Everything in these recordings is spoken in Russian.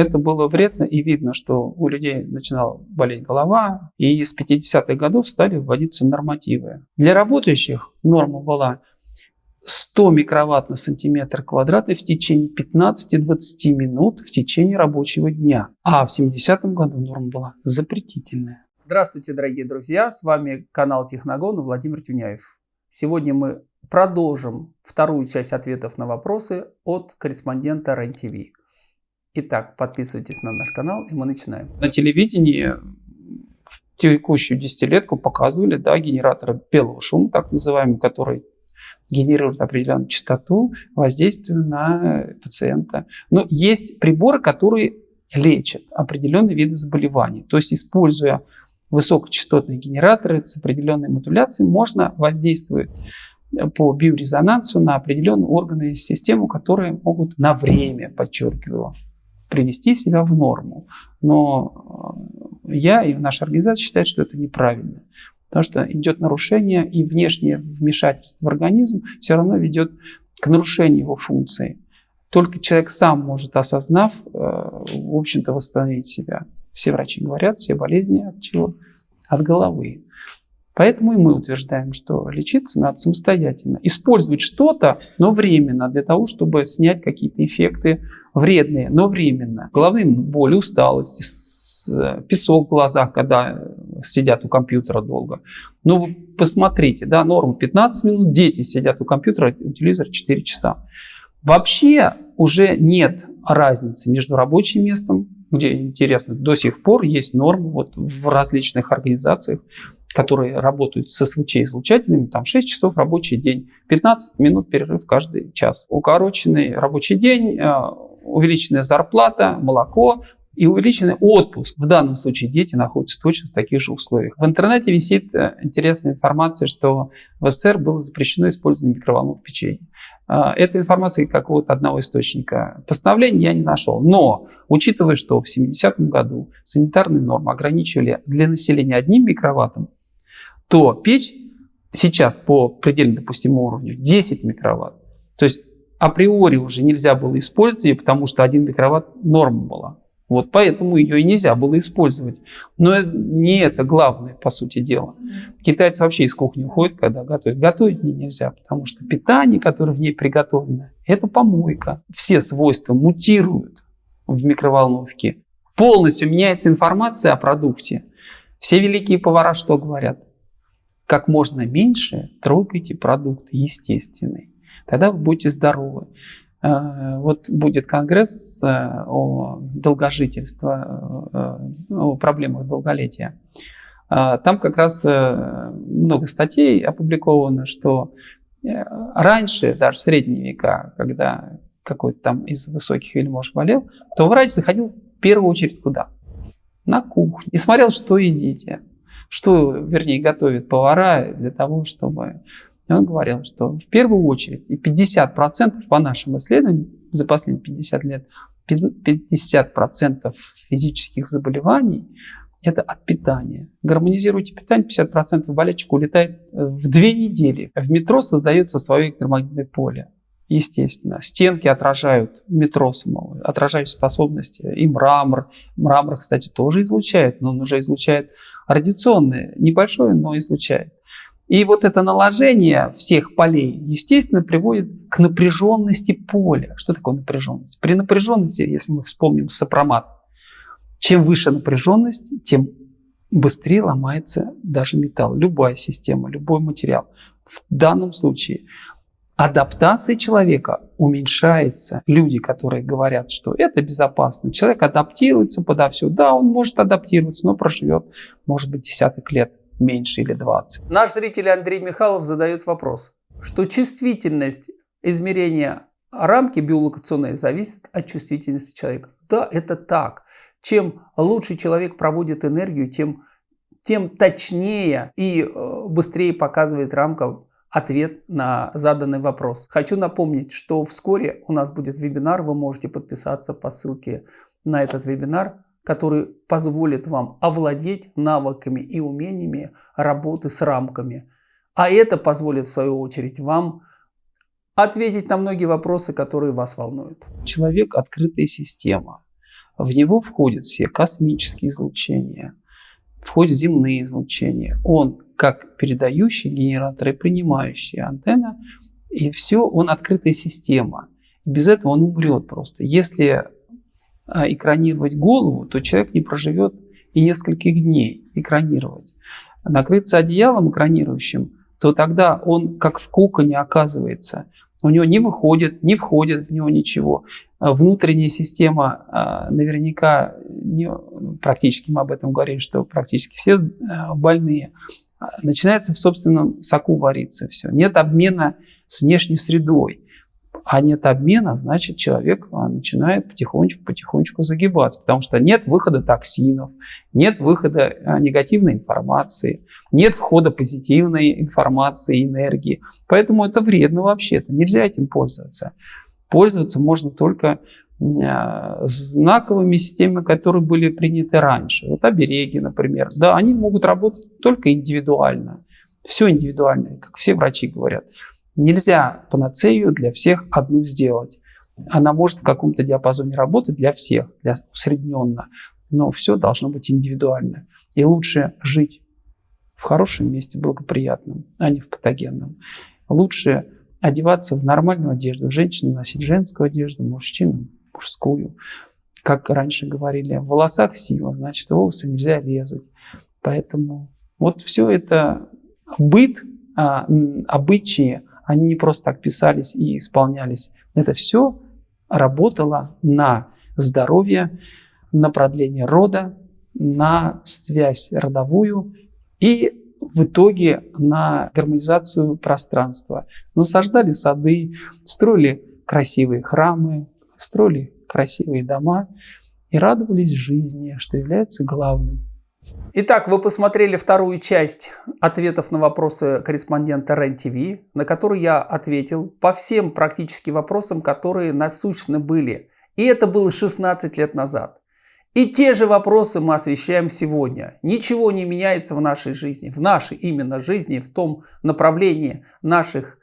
Это было вредно и видно, что у людей начинала болеть голова, и с 50-х годов стали вводиться нормативы. Для работающих норма была 100 микроватт на сантиметр квадратный в течение 15-20 минут в течение рабочего дня. А в 70-м году норма была запретительная. Здравствуйте, дорогие друзья! С вами канал Техногон Владимир Тюняев. Сегодня мы продолжим вторую часть ответов на вопросы от корреспондента РЕН-ТВ. Итак, подписывайтесь на наш канал, и мы начинаем. На телевидении в текущую десятилетку показывали да, генераторы белого шума, так называемый, который генерирует определенную частоту воздействия на пациента. Но есть приборы, которые лечат определенные виды заболеваний. То есть, используя высокочастотные генераторы с определенной модуляцией, можно воздействовать по биорезонансу на определенные органы и систему, которые могут на время, подчеркиваю, привести себя в норму. Но э, я и наша организация считает, что это неправильно. Потому что идет нарушение, и внешнее вмешательство в организм все равно ведет к нарушению его функции. Только человек сам может, осознав, э, в общем-то, восстановить себя. Все врачи говорят, все болезни от чего? От головы. Поэтому и мы утверждаем, что лечиться надо самостоятельно. Использовать что-то, но временно, для того, чтобы снять какие-то эффекты вредные, но временно. Головные боли, усталости, песок в глазах, когда сидят у компьютера долго. Ну, вы посмотрите, да, норма 15 минут, дети сидят у компьютера, у телевизора 4 часа. Вообще уже нет разницы между рабочим местом, где, интересно, до сих пор есть нормы вот в различных организациях, которые работают с СВЧ-излучателями, там 6 часов рабочий день, 15 минут перерыв каждый час. Укороченный рабочий день, э, увеличенная зарплата, молоко, и увеличенный отпуск. В данном случае дети находятся точно в таких же условиях. В интернете висит э, интересная информация, что в СССР было запрещено использование микроволновых печей. А, эта информация какого-то одного источника постановления я не нашел. Но, учитывая, что в 70-м году санитарные нормы ограничивали для населения одним микроваттом, то печь сейчас по предельно допустимому уровню 10 микроватт. То есть априори уже нельзя было использовать ее, потому что 1 микроватт норма была. Вот поэтому ее и нельзя было использовать. Но не это главное, по сути дела. Китайцы вообще из кухни уходят, когда готовят. Готовить не нельзя, потому что питание, которое в ней приготовлено, это помойка. Все свойства мутируют в микроволновке. Полностью меняется информация о продукте. Все великие повара что говорят? Как можно меньше трогайте продукт естественный. Тогда вы будете здоровы. Э, вот будет конгресс э, о долгожительстве, э, о проблемах долголетия. Там как раз много статей опубликовано, что раньше, даже в средние века, когда какой-то там из высоких вельмож болел, то врач заходил в первую очередь куда? На кухню. И смотрел, что едите. Что, вернее, готовят повара для того, чтобы и он говорил, что в первую очередь, и 50% по нашим исследованиям за последние 50 лет, 50% физических заболеваний это от питания. Гармонизируйте питание, 50% болельщик улетает в две недели. В метро создается свое электромагнитное поле. Естественно, стенки отражают метро самого, отражают способности. И мрамор. Мрамор, кстати, тоже излучает, но он уже излучает радиационное. Небольшое, но излучает. И вот это наложение всех полей, естественно, приводит к напряженности поля. Что такое напряженность? При напряженности, если мы вспомним сопромат, чем выше напряженность, тем быстрее ломается даже металл, любая система, любой материал. В данном случае адаптация человека уменьшается. Люди, которые говорят, что это безопасно, человек адаптируется подо все. Да, он может адаптироваться, но проживет, может быть, десяток лет меньше или 20. Наш зритель Андрей Михайлов задает вопрос, что чувствительность измерения рамки биолокационной зависит от чувствительности человека. Да, это так. Чем лучше человек проводит энергию, тем, тем точнее и э, быстрее показывает рамка ответ на заданный вопрос. Хочу напомнить, что вскоре у нас будет вебинар, вы можете подписаться по ссылке на этот вебинар который позволит вам овладеть навыками и умениями работы с рамками. А это позволит, в свою очередь, вам ответить на многие вопросы, которые вас волнуют. Человек – открытая система. В него входят все космические излучения, входят земные излучения. Он как передающий генератор и принимающий антенна, и все, он открытая система. Без этого он умрет просто. Если а, экранировать голову, то человек не проживет и нескольких дней экранировать. Накрыться одеялом экранирующим, то тогда он как в коконе оказывается. У него не выходит, не входит в него ничего. А внутренняя система а, наверняка, практически мы об этом говорили, что практически все больные, начинается в собственном соку вариться все. Нет обмена с внешней средой а нет обмена, значит человек а, начинает потихонечку-потихонечку загибаться, потому что нет выхода токсинов, нет выхода а, негативной информации, нет входа позитивной информации, энергии. Поэтому это вредно вообще-то, нельзя этим пользоваться. Пользоваться можно только а, знаковыми системами, которые были приняты раньше. Вот обереги, например. Да, они могут работать только индивидуально. Все индивидуально, как все врачи говорят. Нельзя панацею для всех одну сделать. Она может в каком-то диапазоне работать для всех, для усредненно, но все должно быть индивидуально. И лучше жить в хорошем месте, благоприятном, а не в патогенном. Лучше одеваться в нормальную одежду. Женщина носить женскую одежду, мужчина мужскую. Как раньше говорили, в волосах сила, значит, волосы нельзя резать. Поэтому вот все это быт, а, обычаи, они не просто так писались и исполнялись. Это все работало на здоровье, на продление рода, на связь родовую и в итоге на гармонизацию пространства. Насаждали сады, строили красивые храмы, строили красивые дома и радовались жизни, что является главным. Итак, вы посмотрели вторую часть ответов на вопросы корреспондента РЕН-ТВ, на которые я ответил по всем практически вопросам, которые насущны были. И это было 16 лет назад. И те же вопросы мы освещаем сегодня. Ничего не меняется в нашей жизни, в нашей именно жизни, в том направлении наших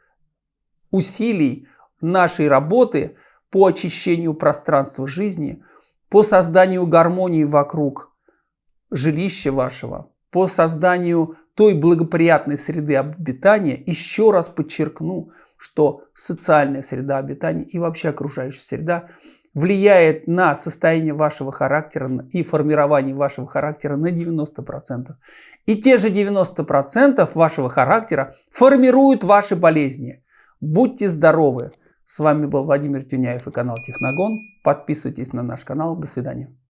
усилий, нашей работы по очищению пространства жизни, по созданию гармонии вокруг жилища вашего, по созданию той благоприятной среды обитания, еще раз подчеркну, что социальная среда обитания и вообще окружающая среда влияет на состояние вашего характера и формирование вашего характера на 90%. И те же 90% вашего характера формируют ваши болезни. Будьте здоровы! С вами был Владимир Тюняев и канал Техногон. Подписывайтесь на наш канал. До свидания.